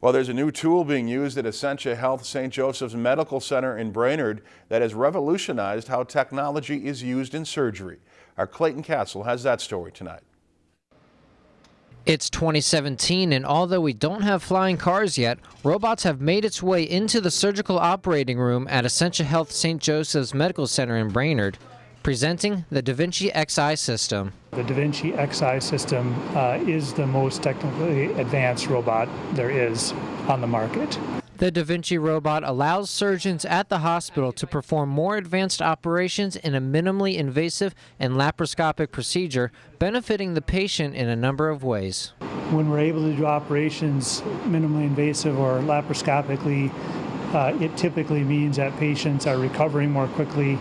Well, there's a new tool being used at Essentia Health St. Joseph's Medical Center in Brainerd that has revolutionized how technology is used in surgery. Our Clayton Castle has that story tonight. It's 2017, and although we don't have flying cars yet, robots have made its way into the surgical operating room at Essentia Health St. Joseph's Medical Center in Brainerd, presenting the Da Vinci Xi system. The Da Vinci Xi system uh, is the most technically advanced robot there is on the market. The Da Vinci robot allows surgeons at the hospital to perform more advanced operations in a minimally invasive and laparoscopic procedure, benefiting the patient in a number of ways. When we're able to do operations minimally invasive or laparoscopically, uh, it typically means that patients are recovering more quickly.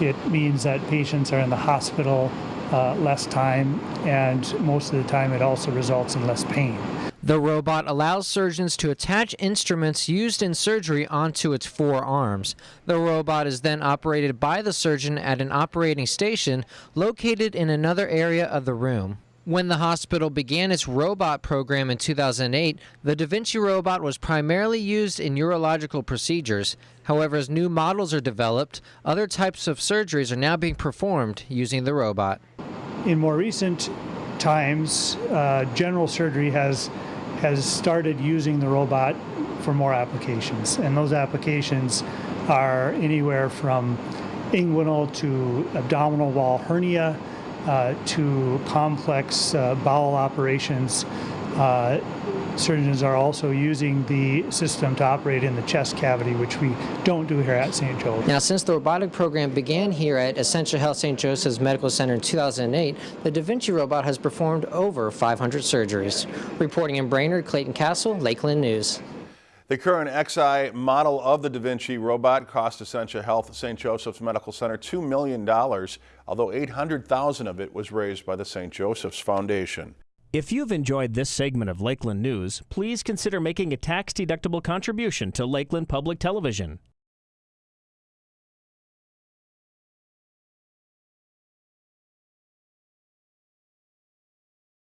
It means that patients are in the hospital uh, less time, and most of the time it also results in less pain. The robot allows surgeons to attach instruments used in surgery onto its four arms. The robot is then operated by the surgeon at an operating station located in another area of the room. When the hospital began its robot program in 2008, the Da Vinci robot was primarily used in urological procedures. However, as new models are developed, other types of surgeries are now being performed using the robot. In more recent times, uh, general surgery has has started using the robot for more applications. And those applications are anywhere from inguinal to abdominal wall hernia to complex uh, bowel operations. Uh, surgeons are also using the system to operate in the chest cavity, which we don't do here at St. Joe's. Now, since the robotic program began here at Essentia Health St. Joseph's Medical Center in 2008, the Da Vinci robot has performed over 500 surgeries. Reporting in Brainerd, Clayton Castle, Lakeland News. The current XI model of the Da Vinci robot cost Essentia Health St. Joseph's Medical Center $2 million, although 800,000 of it was raised by the St. Joseph's Foundation. If you've enjoyed this segment of Lakeland News, please consider making a tax-deductible contribution to Lakeland Public Television.